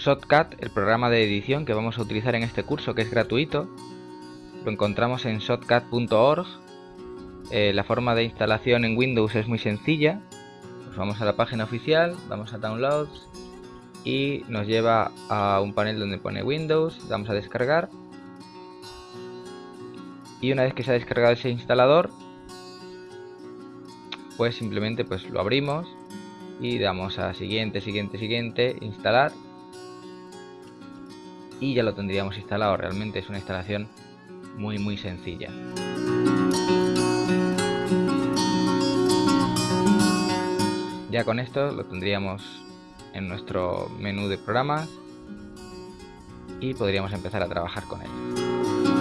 Shotcut, el programa de edición que vamos a utilizar en este curso que es gratuito, lo encontramos en shotcut.org. Eh, la forma de instalación en Windows es muy sencilla. Pues vamos a la página oficial, vamos a Downloads y nos lleva a un panel donde pone Windows, damos a descargar y una vez que se ha descargado ese instalador pues simplemente pues lo abrimos y damos a siguiente, siguiente, siguiente, instalar y ya lo tendríamos instalado. Realmente es una instalación muy muy sencilla. Ya con esto lo tendríamos en nuestro menú de programas y podríamos empezar a trabajar con él.